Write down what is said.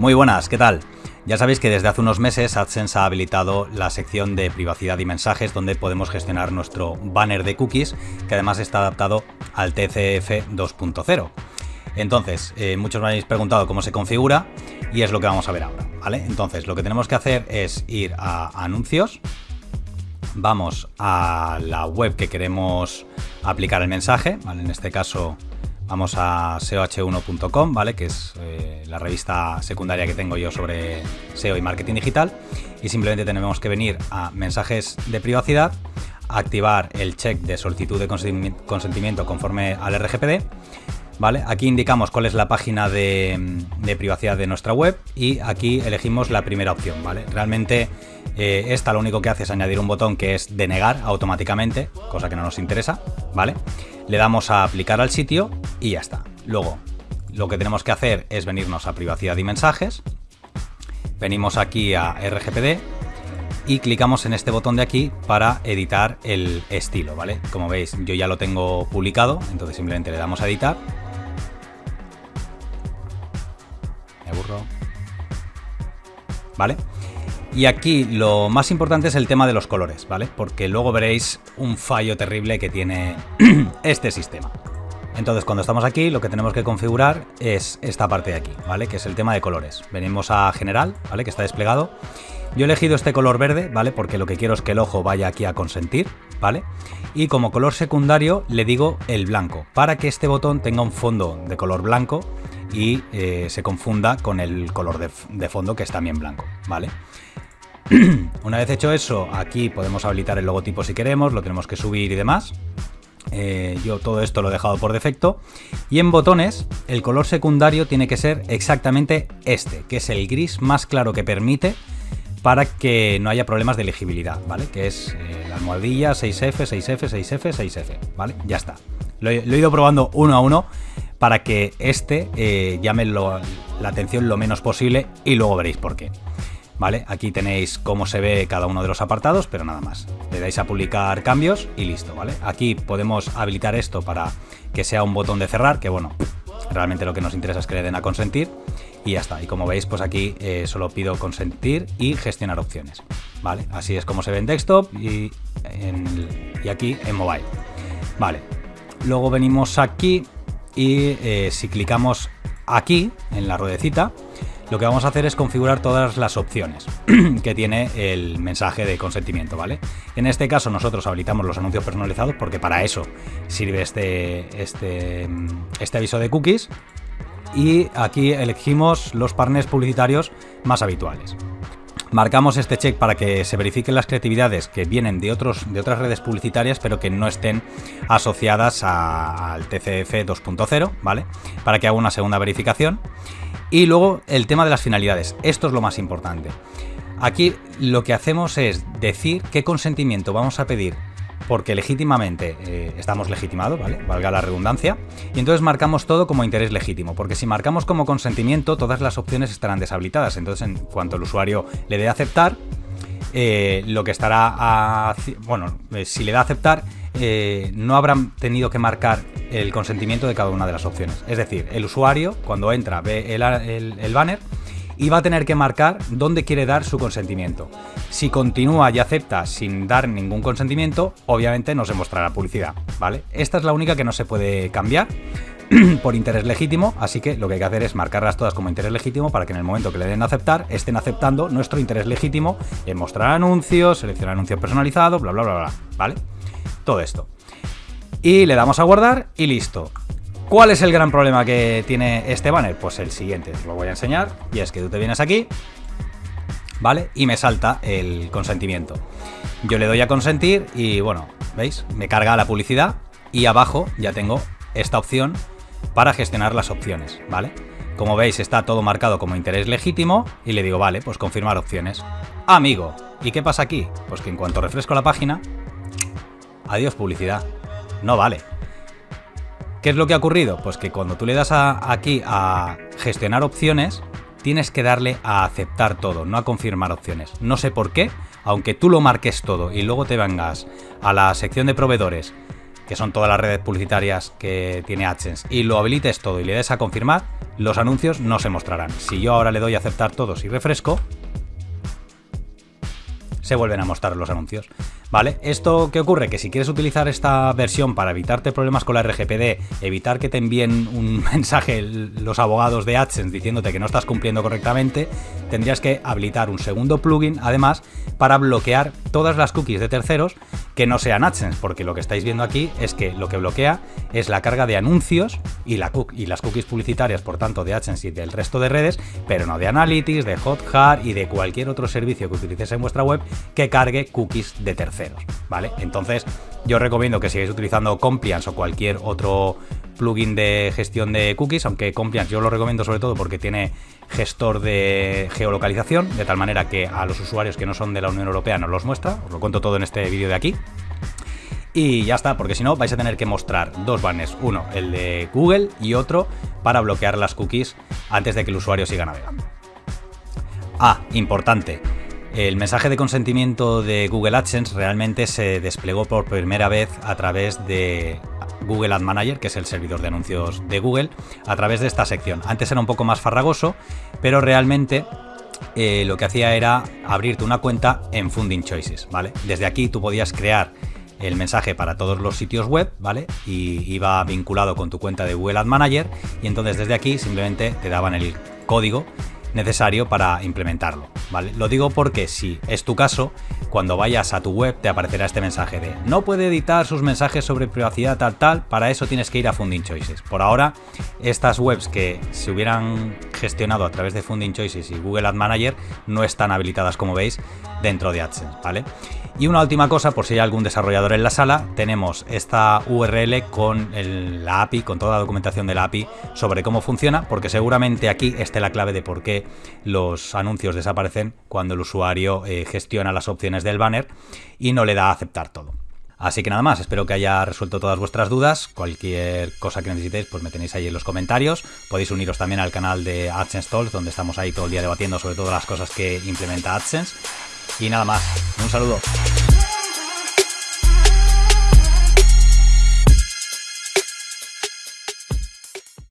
Muy buenas, ¿qué tal? Ya sabéis que desde hace unos meses AdSense ha habilitado la sección de privacidad y mensajes donde podemos gestionar nuestro banner de cookies que además está adaptado al TCF 2.0. Entonces, eh, muchos me habéis preguntado cómo se configura y es lo que vamos a ver ahora, ¿vale? Entonces, lo que tenemos que hacer es ir a anuncios, vamos a la web que queremos aplicar el mensaje, ¿vale? En este caso vamos a seoh1.com, ¿vale? Que es eh, la revista secundaria que tengo yo sobre SEO y marketing digital. Y simplemente tenemos que venir a mensajes de privacidad, activar el check de solicitud de consentimiento conforme al RGPD. ¿Vale? Aquí indicamos cuál es la página de, privacidad de nuestra web y aquí elegimos la primera opción, ¿vale? Realmente eh, esta lo único que hace es añadir un botón que es denegar automáticamente, cosa que no nos interesa, ¿vale? Le damos a aplicar al sitio y ya está. Luego, lo que tenemos que hacer es venirnos a privacidad y mensajes, venimos aquí a RGPD y clicamos en este botón de aquí para editar el estilo, ¿vale? Como veis, yo ya lo tengo publicado, entonces simplemente le damos a editar. Me aburro. ¿Vale? Y aquí lo más importante es el tema de los colores, ¿vale? Porque luego veréis un fallo terrible que tiene este sistema. Entonces cuando estamos aquí lo que tenemos que configurar es esta parte de aquí, ¿vale? Que es el tema de colores. Venimos a general, ¿vale? Que está desplegado. Yo he elegido este color verde, ¿vale? Porque lo que quiero es que el ojo vaya aquí a consentir, ¿vale? Y como color secundario le digo el blanco, para que este botón tenga un fondo de color blanco y eh, se confunda con el color de, fondo que es también blanco, ¿vale? Una vez hecho eso, aquí podemos habilitar el logotipo si queremos, lo tenemos que subir y demás. Eh, yo todo esto lo he dejado por defecto. Y en botones, el color secundario tiene que ser exactamente este, que es el gris más claro que permite para que no haya problemas de elegibilidad, ¿vale? Que es eh, la almohadilla 6F, 6F, 6F, 6F, ¿vale? Ya está. Lo he, ido probando uno a uno para que este eh, llame la atención lo menos posible y luego veréis por qué. ¿vale? Aquí tenéis cómo se ve cada uno de los apartados, pero nada más. Le dais a publicar cambios y listo, ¿vale? Aquí podemos habilitar esto para que sea un botón de cerrar, que bueno, realmente lo que nos interesa es que le den a consentir y ya está. Y como veis, pues aquí eh, solo pido consentir y gestionar opciones, ¿vale? Así es como se ve en desktop y, y aquí en mobile, ¿vale? Luego venimos aquí y eh, si clicamos aquí en la ruedecita, lo que vamos a hacer es configurar todas las opciones que tiene el mensaje de consentimiento, ¿vale? En este caso nosotros habilitamos los anuncios personalizados porque para eso sirve este, este, este aviso de cookies y aquí elegimos los partners publicitarios más habituales. Marcamos este check para que se verifiquen las creatividades que vienen de, otros, de otras redes publicitarias pero que no estén asociadas al TCF 2.0, ¿vale? Para que haga una segunda verificación. Y luego el tema de las finalidades. Esto es lo más importante. Aquí lo que hacemos es decir qué consentimiento vamos a pedir porque legítimamente eh, estamos legitimados, ¿vale? Valga la redundancia. Y entonces marcamos todo como interés legítimo, porque si marcamos como consentimiento, todas las opciones estarán deshabilitadas. Entonces, en cuanto el usuario le dé aceptar, eh, lo que estará a, bueno, eh, si le da aceptar, no habrán tenido que marcar el consentimiento de cada una de las opciones. Es decir, el usuario, cuando entra, ve el banner y va a tener que marcar dónde quiere dar su consentimiento. Si continúa y acepta sin dar ningún consentimiento, obviamente no se mostrará publicidad, ¿vale? Esta es la única que no se puede cambiar por interés legítimo, así que lo que hay que hacer es marcarlas todas como interés legítimo para que en el momento que le den a aceptar, estén aceptando nuestro interés legítimo en mostrar anuncios, seleccionar anuncios personalizados, bla, bla, bla, bla, ¿vale? Todo esto. Y le damos a guardar y listo. ¿Cuál es el gran problema que tiene este banner? Pues el siguiente, os lo voy a enseñar, y es que tú te vienes aquí, ¿vale? Y me salta el consentimiento. Yo le doy a consentir y bueno, ¿veis? Me carga la publicidad y abajo ya tengo esta opción para gestionar las opciones, ¿vale? Como veis está todo marcado como interés legítimo y le digo, vale, pues confirmar opciones. Amigo, ¿y qué pasa aquí? Pues que en cuanto refresco la página, adiós publicidad. No vale. ¿Qué es lo que ha ocurrido? Pues que cuando tú le das aquí a gestionar opciones, tienes que darle a aceptar todo, no a confirmar opciones. No sé por qué, aunque tú lo marques todo y luego te vengas a la sección de proveedores, que son todas las redes publicitarias que tiene AdSense, y lo habilites todo y le des a confirmar, los anuncios no se mostrarán. Si yo ahora le doy a aceptar todos y refresco, se vuelven a mostrar los anuncios. ¿Vale? ¿Esto qué ocurre? Que si quieres utilizar esta versión para evitarte problemas con la RGPD, evitar que te envíen un mensaje los abogados de AdSense diciéndote que no estás cumpliendo correctamente, tendrías que habilitar un segundo plugin, además, para bloquear todas las cookies de terceros que no sean AdSense, porque lo que estáis viendo aquí es que lo que bloquea es la carga de anuncios y, la, y las cookies publicitarias, por tanto, de AdSense y del resto de redes, pero no de Analytics, de Hotjar y de cualquier otro servicio que utilices en vuestra web que cargue cookies de terceros. ¿vale? Entonces, yo recomiendo que sigáis utilizando Compliance o cualquier otro plugin de gestión de cookies, aunque Compliance yo lo recomiendo sobre todo porque tiene gestor de geolocalización, de tal manera que a los usuarios que no son de la Unión Europea nos los muestra, os lo cuento todo en este vídeo de aquí. Y ya está, porque si no vais a tener que mostrar dos banners, uno el de Google y otro para bloquear las cookies antes de que el usuario siga navegando. Ah, importante, el mensaje de consentimiento de Google AdSense realmente se desplegó por primera vez a través de Google Ad Manager, que es el servidor de anuncios de Google, a través de esta sección. Antes era un poco más farragoso, pero realmente eh, lo que hacía era abrirte una cuenta en Funding Choices, ¿vale? Desde aquí tú podías crear el mensaje para todos los sitios web, ¿vale? Y iba vinculado con tu cuenta de Google Ad Manager y entonces desde aquí simplemente te daban el código necesario para implementarlo. Lo digo porque si es tu caso, cuando vayas a tu web te aparecerá este mensaje de no puede editar sus mensajes sobre privacidad tal tal, para eso tienes que ir a Funding Choices. Por ahora, estas webs que se hubieran gestionado a través de Funding Choices y Google Ad Manager no están habilitadas como veis dentro de AdSense, ¿vale? Y una última cosa, por si hay algún desarrollador en la sala, tenemos esta URL con la API, con toda la documentación de la API sobre cómo funciona, porque seguramente aquí esté la clave de por qué los anuncios desaparecen cuando el usuario eh, gestiona las opciones del banner y no le da a aceptar todo. Así que nada más, espero que haya resuelto todas vuestras dudas. Cualquier cosa que necesitéis, pues me tenéis ahí en los comentarios. Podéis uniros también al canal de AdSense Talks, donde estamos ahí todo el día debatiendo sobre todas las cosas que implementa AdSense. Y nada más, un saludo.